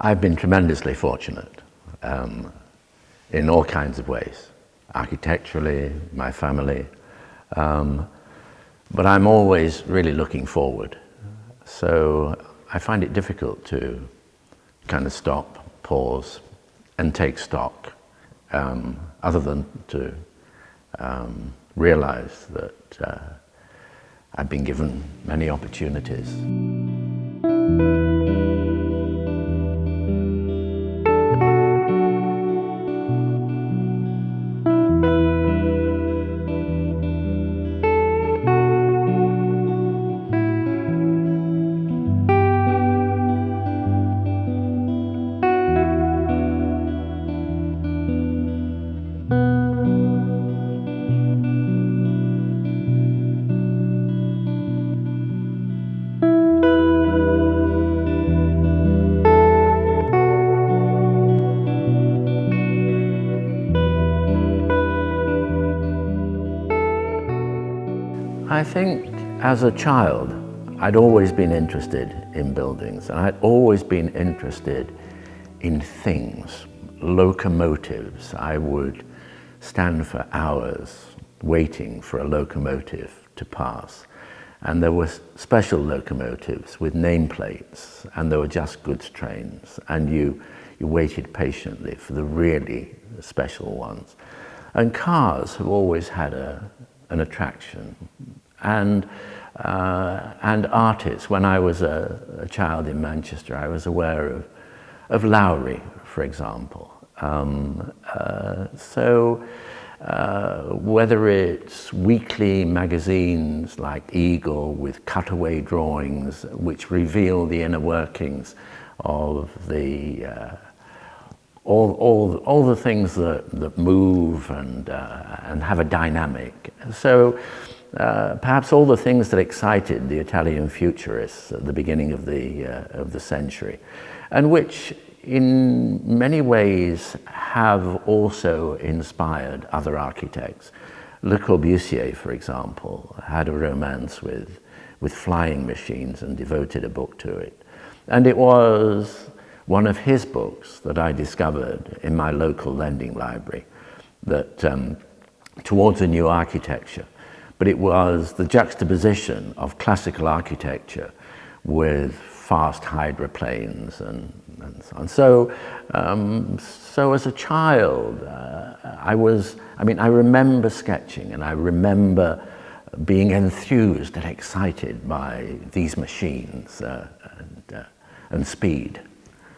I've been tremendously fortunate um, in all kinds of ways, architecturally, my family, um, but I'm always really looking forward. So I find it difficult to kind of stop, pause, and take stock, um, other than to um, realize that uh, I've been given many opportunities. As a child, I'd always been interested in buildings and I'd always been interested in things, locomotives. I would stand for hours waiting for a locomotive to pass. And there were special locomotives with nameplates and there were just goods trains and you, you waited patiently for the really special ones. And cars have always had a, an attraction and, uh, and artists. When I was a, a, child in Manchester, I was aware of, of Lowry, for example. Um, uh, so uh, whether it's weekly magazines like Eagle with cutaway drawings which reveal the inner workings of the uh, all, all, all the things that, that move and, uh, and have a dynamic. So uh, perhaps all the things that excited the Italian futurists at the beginning of the, uh, of the century, and which in many ways have also inspired other architects. Le Corbusier, for example, had a romance with, with flying machines and devoted a book to it. And it was one of his books that I discovered in my local lending library that um, towards a new architecture but it was the juxtaposition of classical architecture with fast hydroplanes and, and so on. So, um, so as a child, uh, I was, I mean, I remember sketching and I remember being enthused and excited by these machines uh, and, uh, and speed.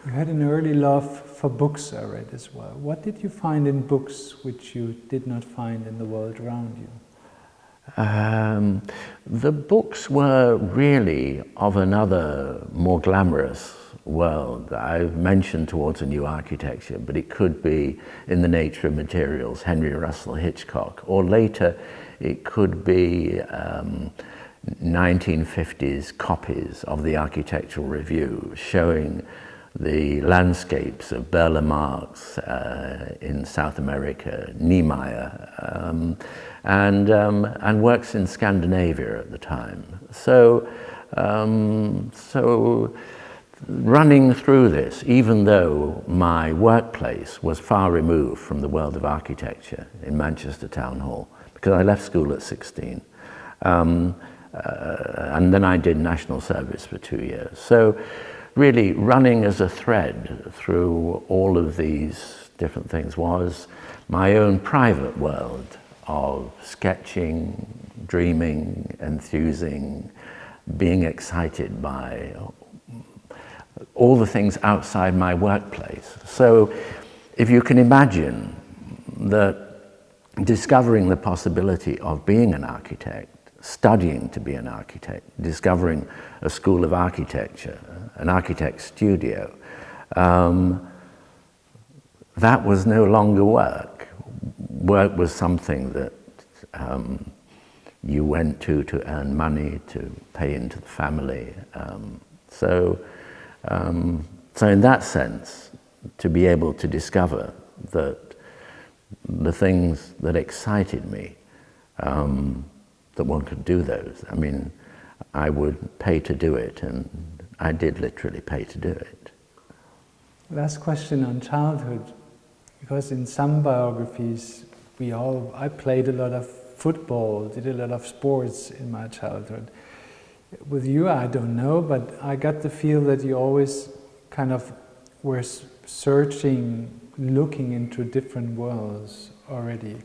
You had an early love for books, I read as well. What did you find in books which you did not find in the world around you? Um, the books were really of another more glamorous world. I've mentioned towards a new architecture, but it could be in the nature of materials, Henry Russell Hitchcock, or later it could be um, 1950s copies of the Architectural Review showing the landscapes of Burle Marx uh, in South America, Niemeyer, um, and, um, and works in Scandinavia at the time. So, um, so running through this, even though my workplace was far removed from the world of architecture in Manchester Town Hall, because I left school at 16, um, uh, and then I did national service for two years. So really running as a thread through all of these different things was my own private world of sketching, dreaming, enthusing, being excited by all the things outside my workplace. So if you can imagine that discovering the possibility of being an architect studying to be an architect, discovering a school of architecture, an architect's studio, um, that was no longer work. Work was something that um, you went to to earn money, to pay into the family. Um, so, um, so in that sense, to be able to discover that the things that excited me um, that one could do those. I mean, I would pay to do it, and I did literally pay to do it. Last question on childhood, because in some biographies, we all, I played a lot of football, did a lot of sports in my childhood. With you, I don't know, but I got the feel that you always kind of were searching, looking into different worlds already.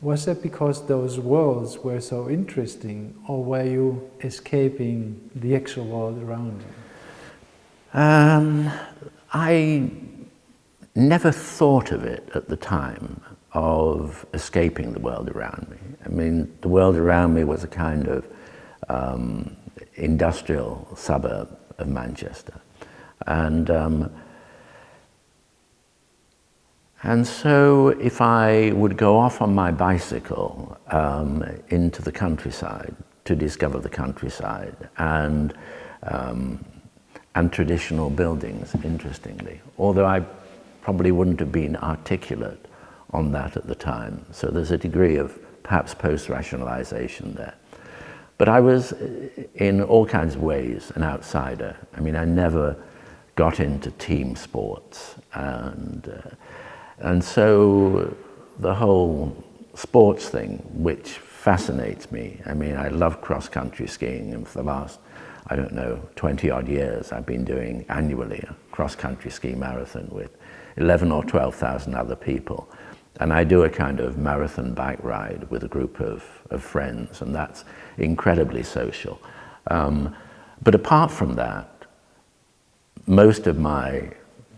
Was that because those worlds were so interesting, or were you escaping the actual world around you? Um, I never thought of it at the time of escaping the world around me. I mean, the world around me was a kind of um, industrial suburb of Manchester. And, um, and so if I would go off on my bicycle um, into the countryside to discover the countryside and um, and traditional buildings, interestingly, although I probably wouldn't have been articulate on that at the time. So there's a degree of perhaps post-rationalization there. But I was, in all kinds of ways, an outsider. I mean, I never got into team sports. And, uh, and so the whole sports thing, which fascinates me, I mean, I love cross-country skiing, and for the last I don't know, 20 odd years, I've been doing annually a cross-country ski marathon with 11 or 12,000 other people. And I do a kind of marathon bike ride with a group of, of friends, and that's incredibly social. Um, but apart from that, most of my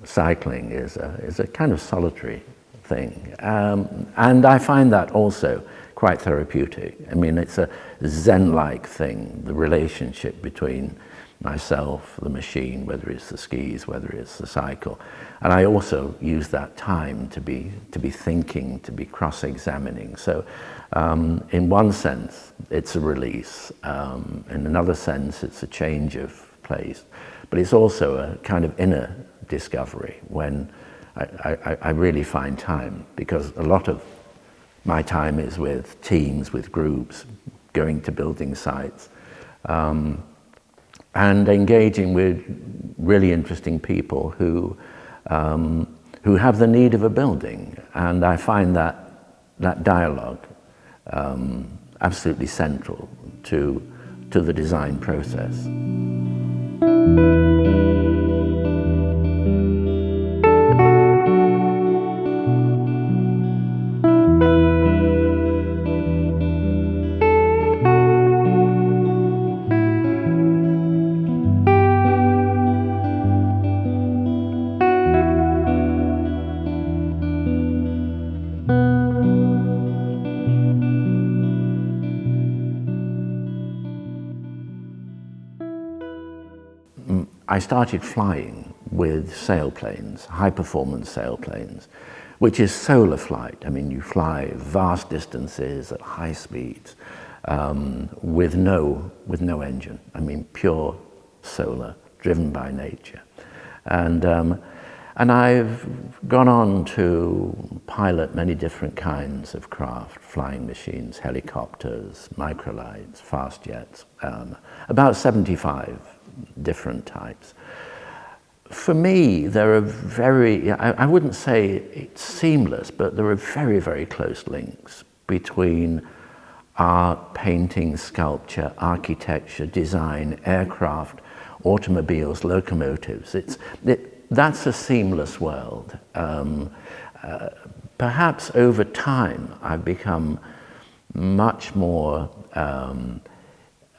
cycling is a, is a kind of solitary thing. Um, and I find that also quite therapeutic. I mean, it's a Zen-like thing, the relationship between myself, the machine, whether it's the skis, whether it's the cycle. And I also use that time to be, to be thinking, to be cross-examining. So um, in one sense, it's a release. Um, in another sense, it's a change of place. But it's also a kind of inner discovery when I, I, I really find time because a lot of my time is with teams, with groups, going to building sites, um, and engaging with really interesting people who, um, who have the need of a building. And I find that, that dialogue um, absolutely central to, to the design process. Started flying with sailplanes, high-performance sailplanes, which is solar flight. I mean, you fly vast distances at high speeds um, with, no, with no engine. I mean, pure solar, driven by nature. And, um, and I've gone on to pilot many different kinds of craft, flying machines, helicopters, microlights, fast jets, um, about 75 different types. For me, there are very, I, wouldn't say it's seamless, but there are very, very close links between art, painting, sculpture, architecture, design, aircraft, automobiles, locomotives. It's, it, that's a seamless world. Um, uh, perhaps over time I've become much more um,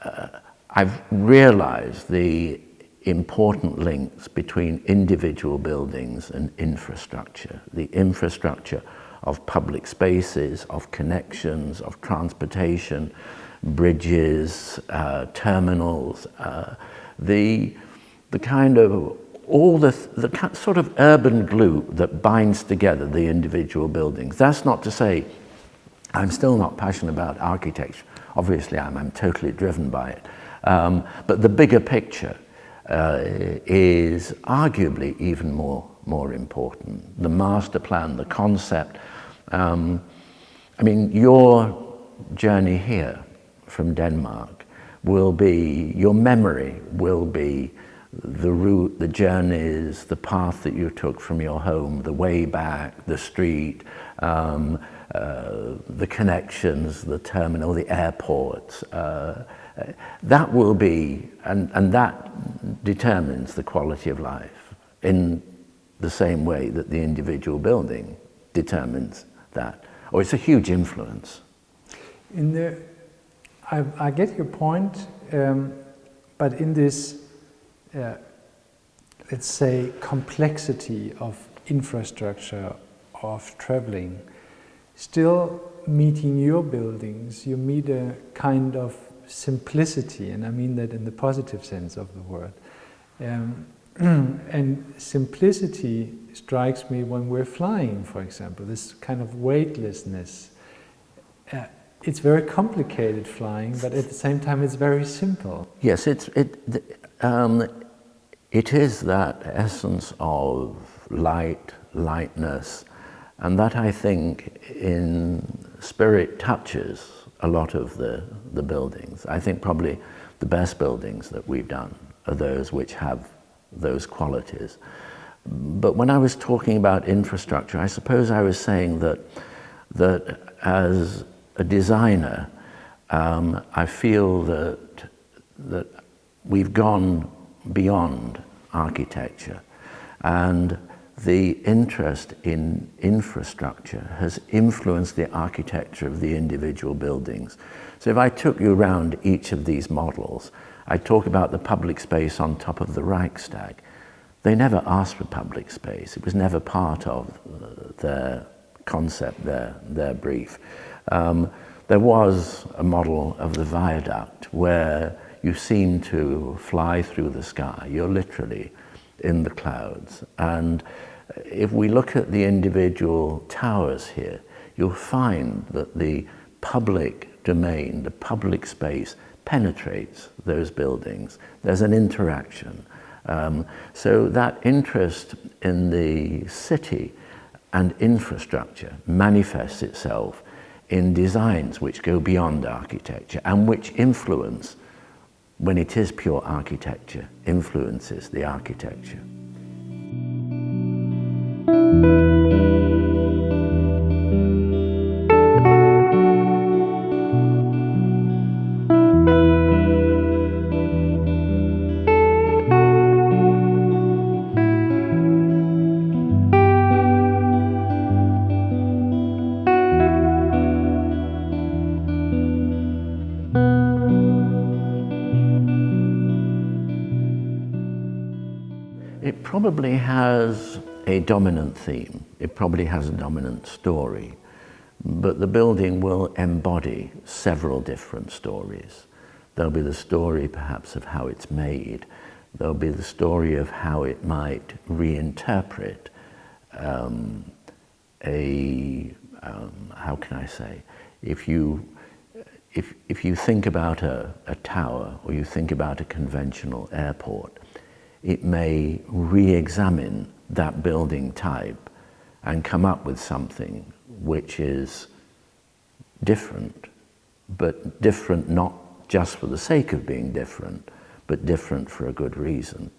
uh, I've realized the important links between individual buildings and infrastructure, the infrastructure of public spaces, of connections, of transportation, bridges, uh, terminals, uh, the, the kind of all the, the sort of urban glue that binds together the individual buildings. That's not to say I'm still not passionate about architecture. Obviously, I'm, I'm totally driven by it. Um, but the bigger picture uh, is arguably even more, more important. The master plan, the concept. Um, I mean, your journey here from Denmark will be, your memory will be the route, the journeys, the path that you took from your home, the way back, the street, um, uh, the connections, the terminal, the airport. Uh, that will be, and, and that determines the quality of life in the same way that the individual building determines that. Or it's a huge influence. In the, I, I get your point, um, but in this, uh, let's say, complexity of infrastructure, of traveling, still meeting your buildings, you meet a kind of simplicity, and I mean that in the positive sense of the word. Um, and simplicity strikes me when we're flying, for example, this kind of weightlessness. Uh, it's very complicated flying, but at the same time it's very simple. Yes, it's, it, um, it is that essence of light, lightness, and that I think in spirit touches a lot of the, the buildings. I think probably the best buildings that we've done are those which have those qualities. But when I was talking about infrastructure, I suppose I was saying that, that as a designer, um, I feel that, that we've gone beyond architecture and the interest in infrastructure has influenced the architecture of the individual buildings. So if I took you around each of these models, I talk about the public space on top of the Reichstag. They never asked for public space. It was never part of uh, their concept, their, their brief. Um, there was a model of the viaduct where you seem to fly through the sky. You're literally in the clouds. And if we look at the individual towers here, you'll find that the public domain, the public space, penetrates those buildings. There's an interaction. Um, so that interest in the city and infrastructure manifests itself in designs which go beyond architecture and which influence, when it is pure architecture, influences the architecture. It probably has dominant theme. It probably has a dominant story. But the building will embody several different stories. There'll be the story perhaps of how it's made. There'll be the story of how it might reinterpret um, a, um, how can I say, if you, if, if you think about a, a tower or you think about a conventional airport, it may re-examine that building type and come up with something which is different, but different not just for the sake of being different, but different for a good reason.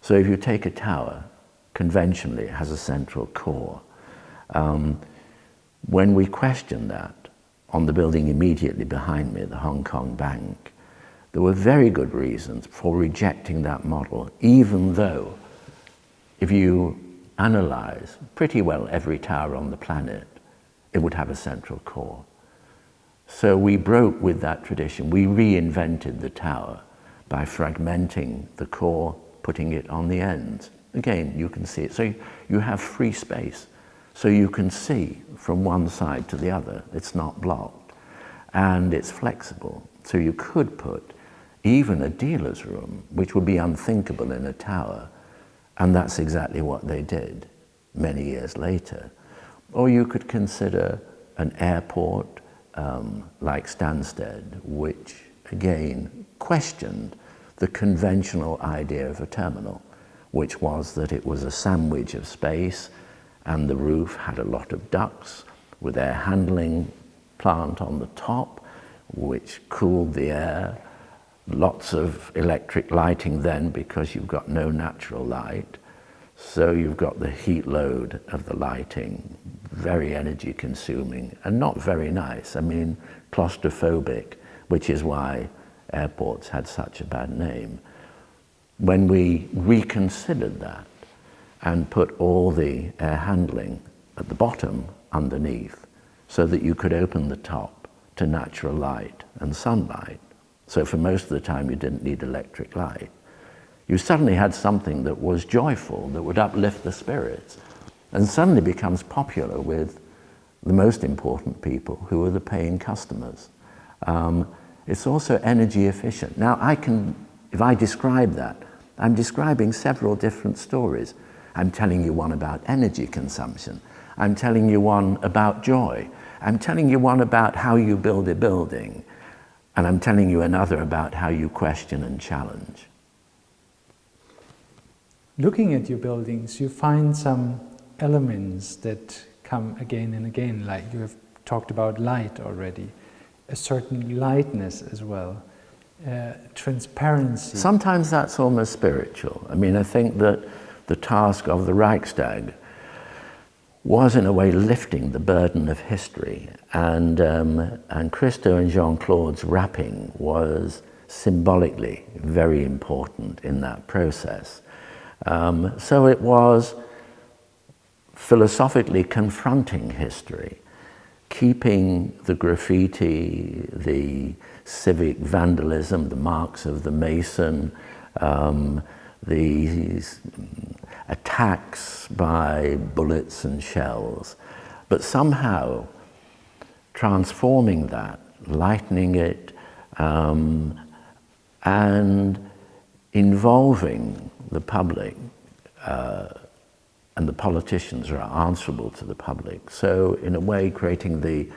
So if you take a tower, conventionally it has a central core. Um, when we question that on the building immediately behind me, the Hong Kong Bank, there were very good reasons for rejecting that model, even though if you analyze pretty well every tower on the planet, it would have a central core. So we broke with that tradition. We reinvented the tower by fragmenting the core, putting it on the ends. Again, you can see it. So you have free space. So you can see from one side to the other. It's not blocked. And it's flexible. So you could put even a dealer's room, which would be unthinkable in a tower. And that's exactly what they did many years later. Or you could consider an airport um, like Stansted, which again questioned the conventional idea of a terminal, which was that it was a sandwich of space and the roof had a lot of ducts with air handling plant on the top, which cooled the air lots of electric lighting then because you've got no natural light. So you've got the heat load of the lighting, very energy consuming and not very nice. I mean, claustrophobic, which is why airports had such a bad name. When we reconsidered that and put all the air handling at the bottom underneath so that you could open the top to natural light and sunlight, so for most of the time you didn't need electric light, you suddenly had something that was joyful, that would uplift the spirits, and suddenly becomes popular with the most important people, who are the paying customers. Um, it's also energy efficient. Now, I can, if I describe that, I'm describing several different stories. I'm telling you one about energy consumption. I'm telling you one about joy. I'm telling you one about how you build a building. And I'm telling you another about how you question and challenge. Looking at your buildings, you find some elements that come again and again, like you have talked about light already, a certain lightness as well, uh, transparency. Sometimes that's almost spiritual. I mean, I think that the task of the Reichstag was in a way lifting the burden of history. And, um, and Christo and Jeanne-Claude's wrapping was symbolically very important in that process. Um, so it was philosophically confronting history, keeping the graffiti, the civic vandalism, the marks of the Mason, um, these attacks by bullets and shells, but somehow transforming that, lightening it, um, and involving the public uh, and the politicians are answerable to the public. So in a way creating the,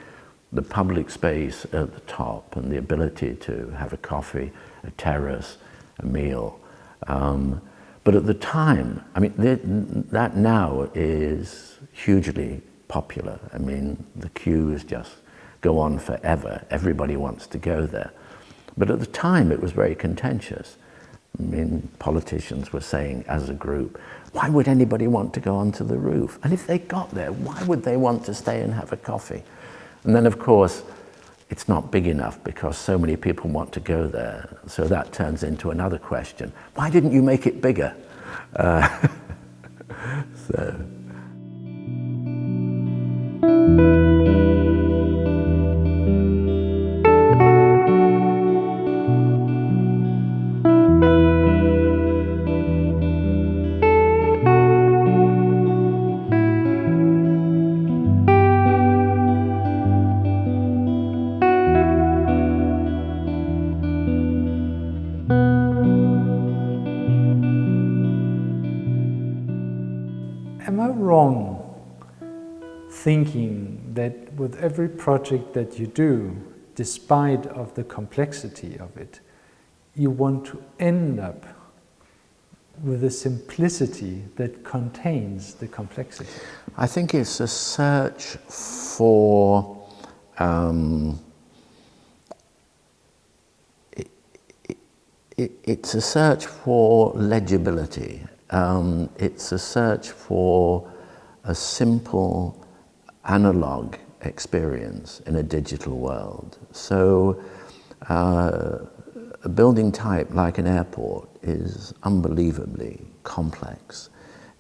the public space at the top and the ability to have a coffee, a terrace, a meal, um, but at the time, I mean, that now is hugely popular. I mean, the queues just go on forever. Everybody wants to go there. But at the time, it was very contentious. I mean, politicians were saying as a group, why would anybody want to go onto the roof? And if they got there, why would they want to stay and have a coffee? And then, of course, it's not big enough because so many people want to go there. So that turns into another question. Why didn't you make it bigger? Uh, every project that you do, despite of the complexity of it, you want to end up with a simplicity that contains the complexity? I think it's a search for um, it, it, it's a search for legibility. Um, it's a search for a simple analog experience in a digital world. So uh, a building type like an airport is unbelievably complex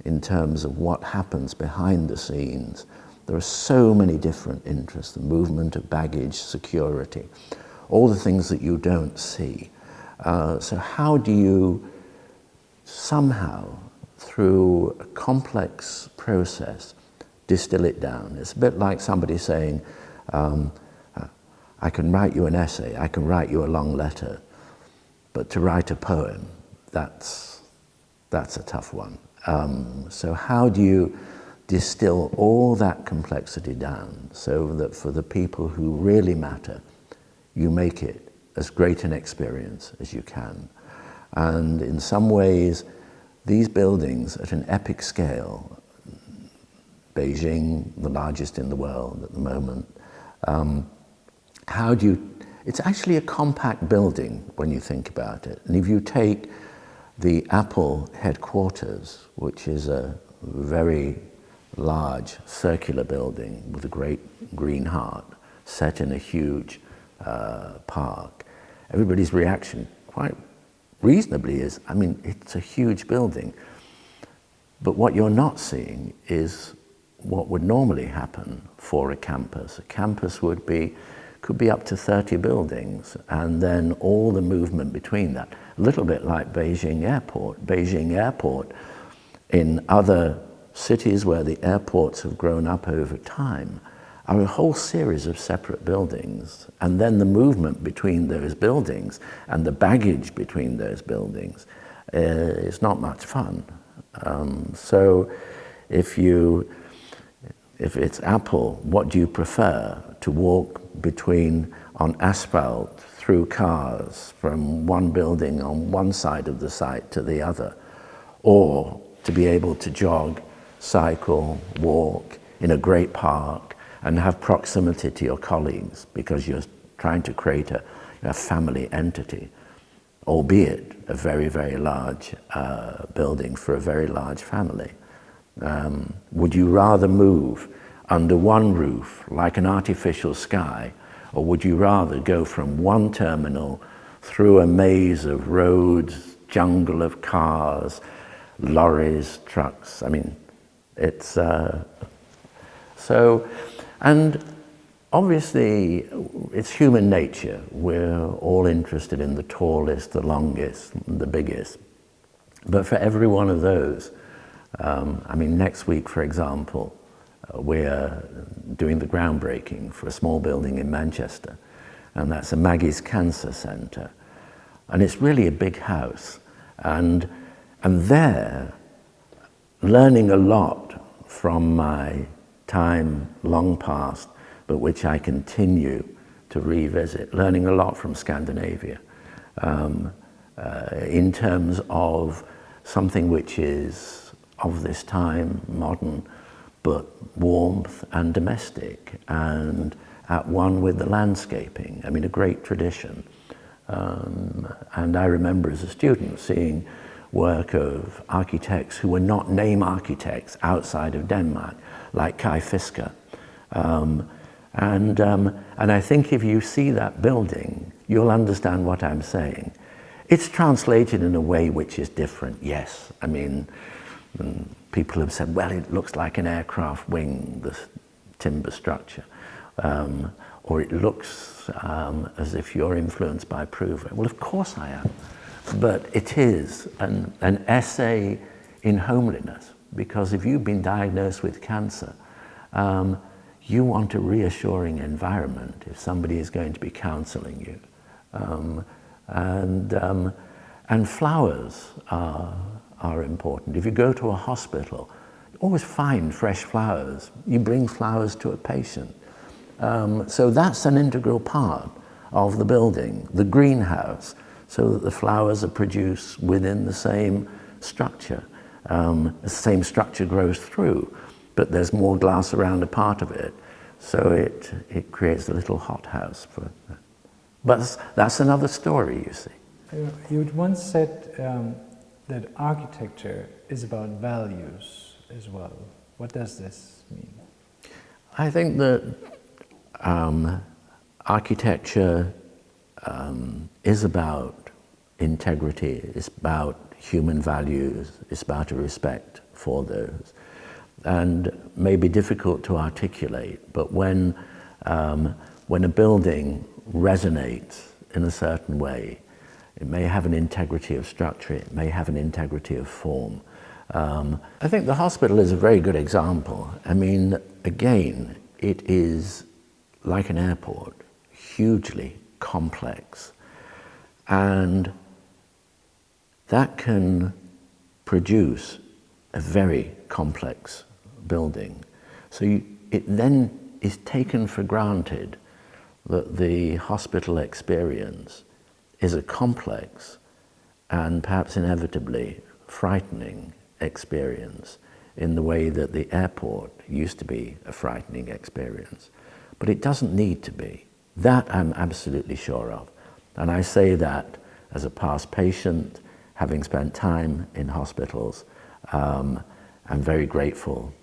in terms of what happens behind the scenes. There are so many different interests, the movement of baggage, security, all the things that you don't see. Uh, so how do you somehow, through a complex process, distill it down. It's a bit like somebody saying, um, I can write you an essay, I can write you a long letter, but to write a poem, that's, that's a tough one. Um, so how do you distill all that complexity down so that for the people who really matter, you make it as great an experience as you can. And in some ways, these buildings at an epic scale Beijing, the largest in the world at the moment. Um, how do you, It's actually a compact building when you think about it. And if you take the Apple headquarters, which is a very large circular building with a great green heart set in a huge uh, park, everybody's reaction quite reasonably is, I mean, it's a huge building. But what you're not seeing is what would normally happen for a campus. A campus would be, could be up to 30 buildings and then all the movement between that. A little bit like Beijing Airport. Beijing Airport in other cities where the airports have grown up over time are a whole series of separate buildings and then the movement between those buildings and the baggage between those buildings uh, is not much fun. Um, so if you, if it's Apple, what do you prefer? To walk between, on asphalt, through cars, from one building on one side of the site to the other, or to be able to jog, cycle, walk in a great park and have proximity to your colleagues because you're trying to create a, a family entity albeit a very, very large uh, building for a very large family. Um, would you rather move under one roof like an artificial sky or would you rather go from one terminal through a maze of roads, jungle of cars, lorries, trucks? I mean, it's uh, so, and Obviously, it's human nature. We're all interested in the tallest, the longest, the biggest. But for every one of those, um, I mean, next week, for example, uh, we're doing the groundbreaking for a small building in Manchester, and that's a Maggie's Cancer Centre. And it's really a big house. And, and there, learning a lot from my time long past but which I continue to revisit, learning a lot from Scandinavia um, uh, in terms of something which is of this time, modern, but warmth and domestic and at one with the landscaping. I mean, a great tradition. Um, and I remember as a student seeing work of architects who were not name architects outside of Denmark, like Kai Fisker, um, and, um, and I think if you see that building, you'll understand what I'm saying. It's translated in a way which is different, yes. I mean, mm, people have said, well, it looks like an aircraft wing, the timber structure. Um, or it looks um, as if you're influenced by Prouvé. Well, of course I am. But it is an, an essay in homeliness, because if you've been diagnosed with cancer, um, you want a reassuring environment if somebody is going to be counseling you. Um, and, um, and flowers are, are important. If you go to a hospital, you always find fresh flowers. You bring flowers to a patient. Um, so that's an integral part of the building, the greenhouse, so that the flowers are produced within the same structure. Um, the same structure grows through but there's more glass around a part of it. So it, it creates a little hothouse for. But that's, that's another story, you see. You once said um, that architecture is about values as well. What does this mean? I think that um, architecture um, is about integrity, it's about human values, it's about a respect for those and may be difficult to articulate, but when, um, when a building resonates in a certain way, it may have an integrity of structure, it may have an integrity of form. Um, I think the hospital is a very good example. I mean, again, it is like an airport, hugely complex. And that can produce a very complex building. So you, it then is taken for granted that the hospital experience is a complex and perhaps inevitably frightening experience in the way that the airport used to be a frightening experience. But it doesn't need to be. That I'm absolutely sure of. And I say that as a past patient, having spent time in hospitals, um, I'm very grateful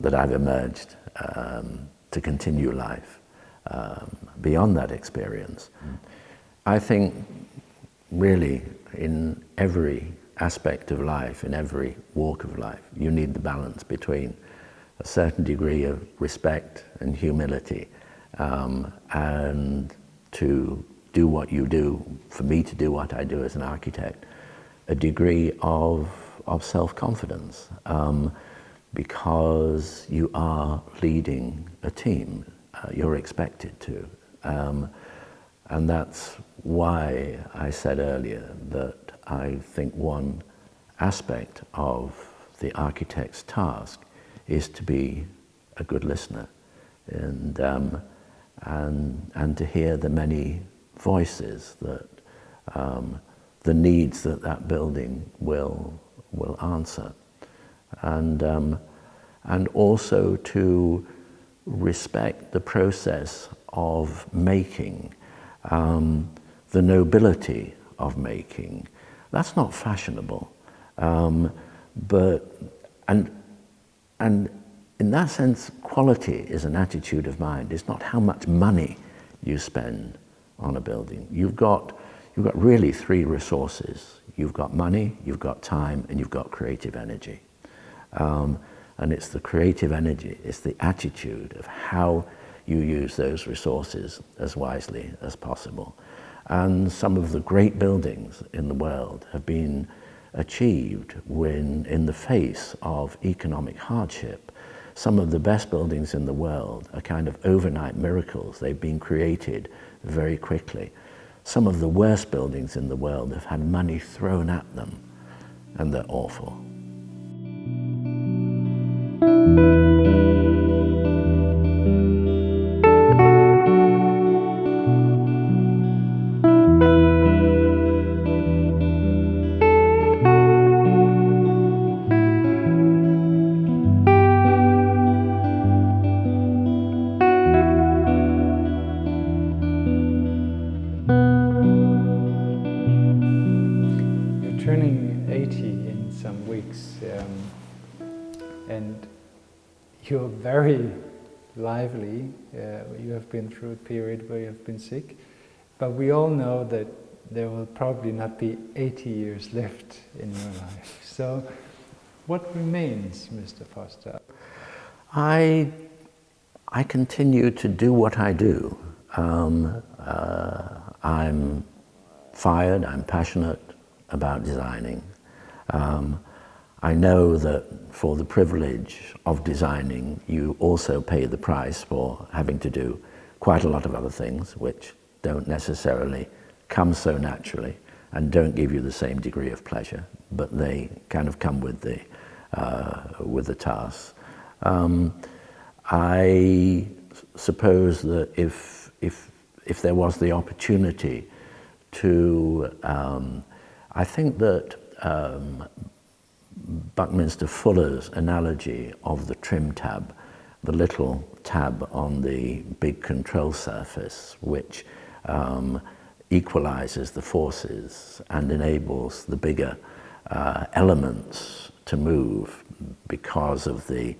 that I've emerged um, to continue life um, beyond that experience. I think really in every aspect of life, in every walk of life, you need the balance between a certain degree of respect and humility um, and to do what you do, for me to do what I do as an architect, a degree of, of self-confidence um, because you are leading a team. Uh, you're expected to. Um, and that's why I said earlier that I think one aspect of the architect's task is to be a good listener and, um, and, and to hear the many voices that um, the needs that that building will, will answer. And, um, and also to respect the process of making, um, the nobility of making. That's not fashionable, um, but, and, and in that sense, quality is an attitude of mind. It's not how much money you spend on a building. You've got, you've got really three resources. You've got money, you've got time, and you've got creative energy. Um, and it's the creative energy, it's the attitude of how you use those resources as wisely as possible. And some of the great buildings in the world have been achieved when, in the face of economic hardship. Some of the best buildings in the world are kind of overnight miracles. They've been created very quickly. Some of the worst buildings in the world have had money thrown at them, and they're awful. But we all know that there will probably not be 80 years left in your life. So, what remains, Mr. Foster? I, I continue to do what I do. Um, uh, I'm fired, I'm passionate about designing. Um, I know that for the privilege of designing, you also pay the price for having to do quite a lot of other things which don't necessarily come so naturally and don't give you the same degree of pleasure, but they kind of come with the, uh, with the task. Um, I suppose that if, if, if there was the opportunity to, um, I think that um, Buckminster Fuller's analogy of the trim tab, the little tab on the big control surface, which um, equalizes the forces and enables the bigger uh, elements to move because of the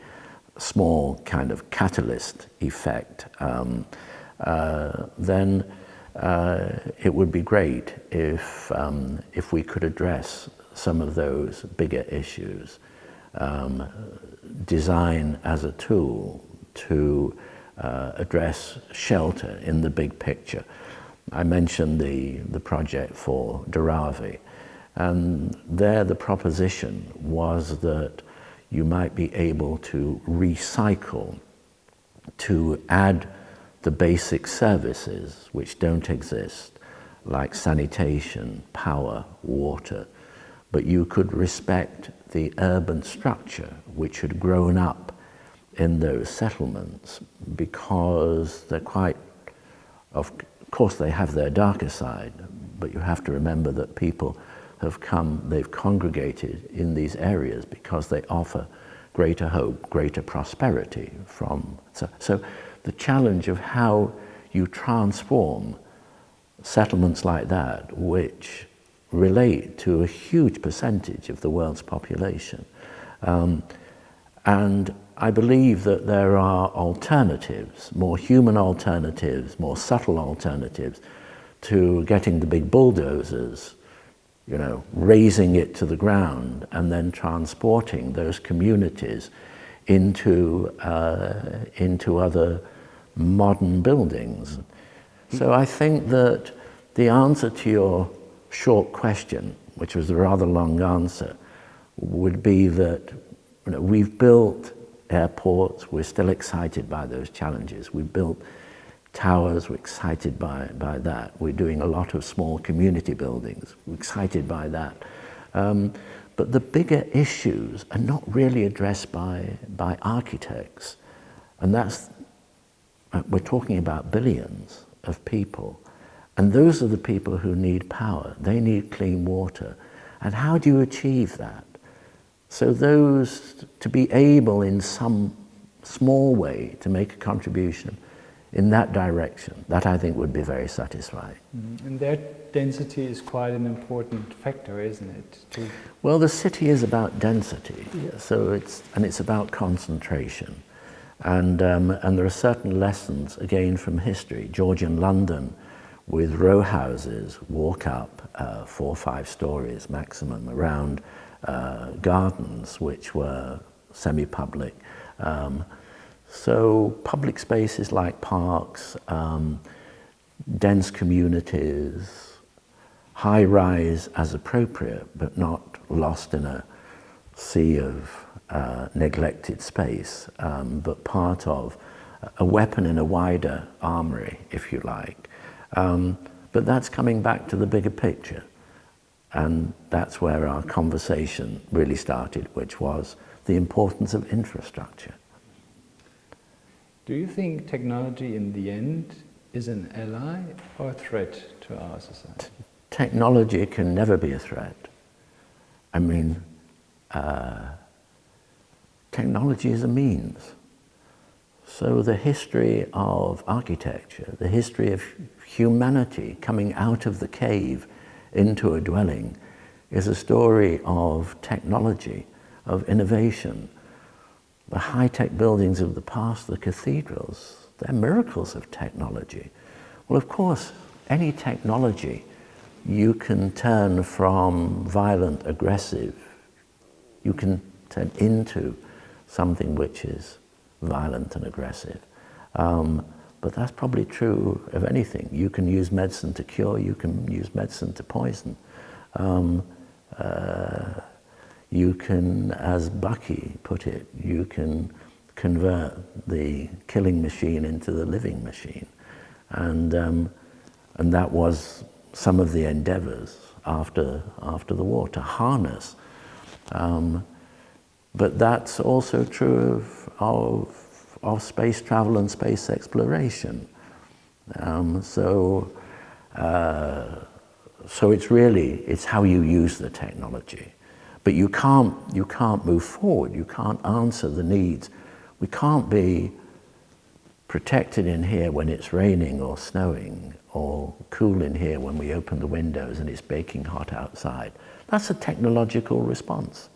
small kind of catalyst effect, um, uh, then uh, it would be great if, um, if we could address some of those bigger issues. Um, design as a tool to uh, address shelter in the big picture. I mentioned the, the project for Dharavi, and there the proposition was that you might be able to recycle, to add the basic services which don't exist, like sanitation, power, water, but you could respect the urban structure which had grown up in those settlements because they're quite, of course they have their darker side, but you have to remember that people have come, they've congregated in these areas because they offer greater hope, greater prosperity from, so, so the challenge of how you transform settlements like that, which relate to a huge percentage of the world's population. Um, and I believe that there are alternatives, more human alternatives, more subtle alternatives to getting the big bulldozers, you know, razing it to the ground and then transporting those communities into, uh, into other modern buildings. So I think that the answer to your short question, which was a rather long answer, would be that you know, we've built airports, we're still excited by those challenges. We've built towers, we're excited by, by that. We're doing a lot of small community buildings, we're excited by that. Um, but the bigger issues are not really addressed by, by architects. And that's, uh, we're talking about billions of people. And those are the people who need power. They need clean water. And how do you achieve that? So those, to be able in some small way to make a contribution in that direction, that I think would be very satisfying. Mm. And that density is quite an important factor, isn't it? To well, the city is about density, so it's, and it's about concentration. And, um, and there are certain lessons, again, from history. Georgian London, with row houses, walk up uh, four or five stories maximum around uh, gardens, which were semi-public. Um, so public spaces like parks, um, dense communities, high rise as appropriate, but not lost in a sea of uh, neglected space, um, but part of a weapon in a wider armory, if you like. Um, but that's coming back to the bigger picture. And that's where our conversation really started, which was the importance of infrastructure. Do you think technology in the end is an ally or a threat to our society? Technology can never be a threat. I mean, uh, technology is a means. So the history of architecture, the history of humanity coming out of the cave into a dwelling is a story of technology, of innovation, the high-tech buildings of the past, the cathedrals, they're miracles of technology. Well, of course, any technology you can turn from violent, aggressive, you can turn into something which is violent and aggressive. Um, but that's probably true of anything. You can use medicine to cure, you can use medicine to poison. Um, uh, you can, as Bucky put it, you can convert the killing machine into the living machine. And, um, and that was some of the endeavors after, after the war, to harness. Um, but that's also true of, of, of space travel and space exploration. Um, so, uh, so it's really, it's how you use the technology. But you can't, you can't move forward, you can't answer the needs. We can't be protected in here when it's raining or snowing, or cool in here when we open the windows and it's baking hot outside. That's a technological response.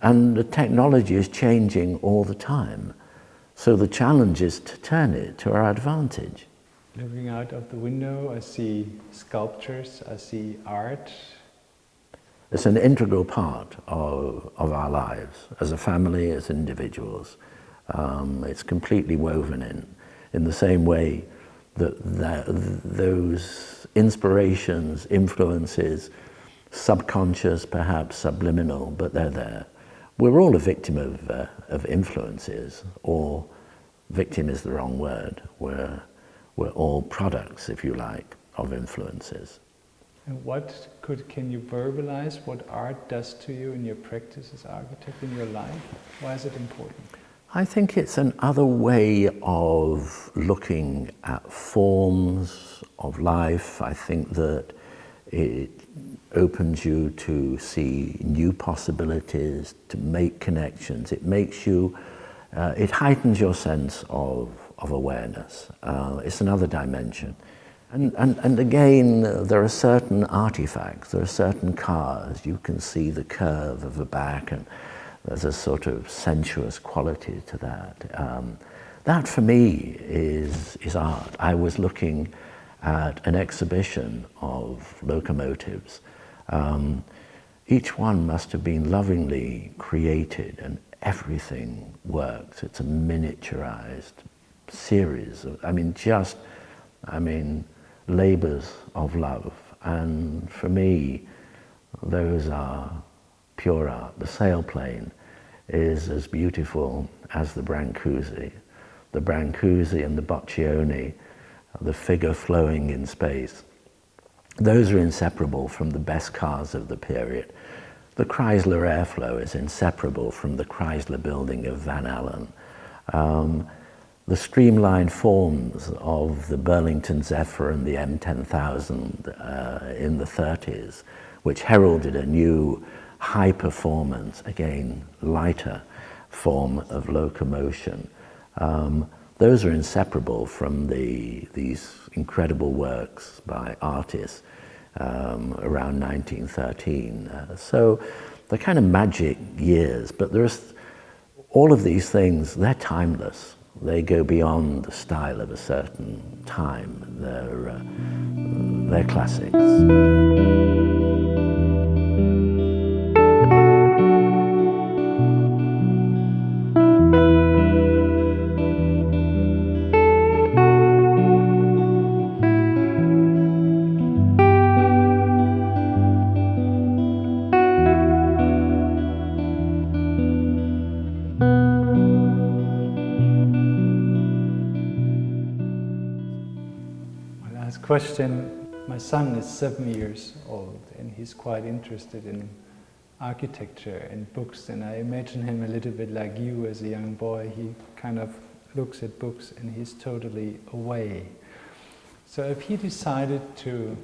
And the technology is changing all the time. So the challenge is to turn it to our advantage. Looking out of the window, I see sculptures, I see art, it's an integral part of, of our lives as a family, as individuals. Um, it's completely woven in, in the same way that, that those inspirations, influences, subconscious, perhaps subliminal, but they're there. We're all a victim of, uh, of influences, or victim is the wrong word. We're, we're all products, if you like, of influences. And what could, can you verbalize what art does to you in your practice as architect, in your life? Why is it important? I think it's another way of looking at forms of life. I think that it opens you to see new possibilities, to make connections. It makes you, uh, it heightens your sense of, of awareness. Uh, it's another dimension. And, and, and again, there are certain artifacts, there are certain cars. You can see the curve of the back and there's a sort of sensuous quality to that. Um, that for me is, is art. I was looking at an exhibition of locomotives. Um, each one must have been lovingly created and everything works. It's a miniaturized series of, I mean, just, I mean, labors of love. And for me, those are pure art. The sailplane is as beautiful as the Brancusi. The Brancusi and the Boccioni, the figure flowing in space. Those are inseparable from the best cars of the period. The Chrysler Airflow is inseparable from the Chrysler building of Van Alen. Um, the streamlined forms of the Burlington Zephyr and the M10000 uh, in the 30s, which heralded a new high performance, again, lighter form of locomotion. Um, those are inseparable from the, these incredible works by artists um, around 1913. Uh, so they're kind of magic years, but there's all of these things, they're timeless. They go beyond the style of a certain time. They're, uh, they're classics. Question, my son is seven years old and he's quite interested in architecture and books and I imagine him a little bit like you as a young boy. He kind of looks at books and he's totally away. So if he decided to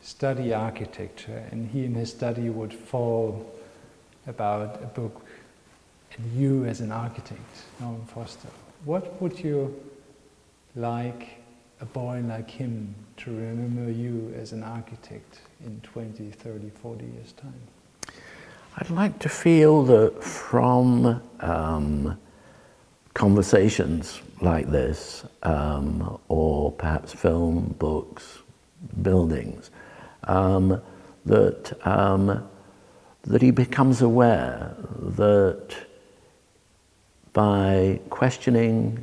study architecture and he in his study would fall about a book and you as an architect, Norman Foster, what would you like a boy like him to remember you as an architect in 20, 30, 40 years' time? I'd like to feel that from um, conversations like this, um, or perhaps film, books, buildings, um, that, um, that he becomes aware that by questioning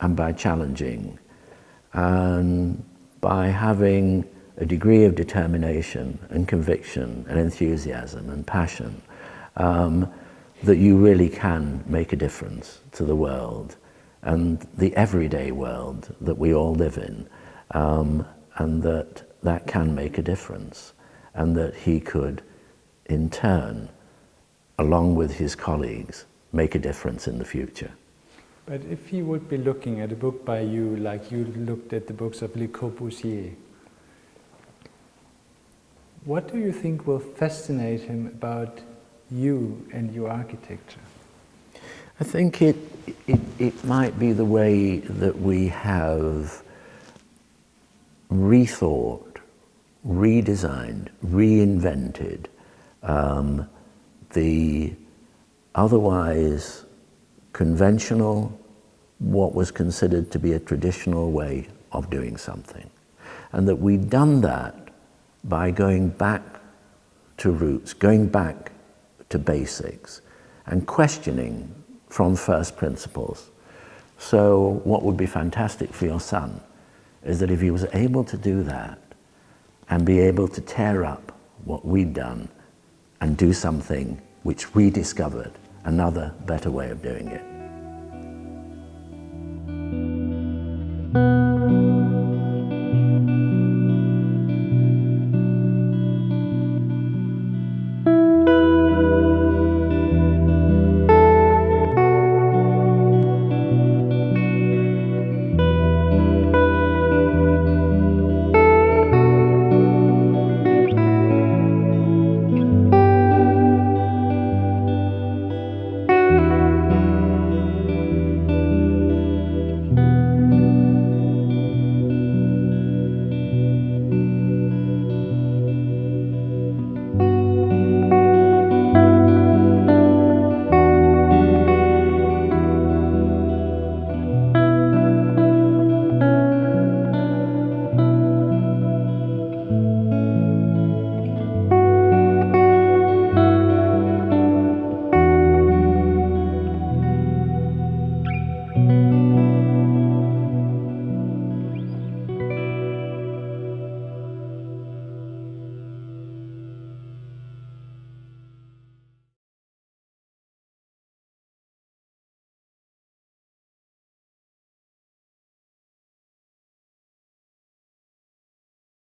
and by challenging, and by having a degree of determination and conviction and enthusiasm and passion um, that you really can make a difference to the world and the everyday world that we all live in um, and that that can make a difference and that he could in turn along with his colleagues make a difference in the future. But if he would be looking at a book by you like you looked at the books of Le Corbusier, what do you think will fascinate him about you and your architecture? I think it, it, it might be the way that we have rethought, redesigned, reinvented um, the otherwise conventional, what was considered to be a traditional way of doing something. And that we'd done that by going back to roots, going back to basics, and questioning from first principles. So what would be fantastic for your son is that if he was able to do that and be able to tear up what we'd done and do something which we discovered another better way of doing it.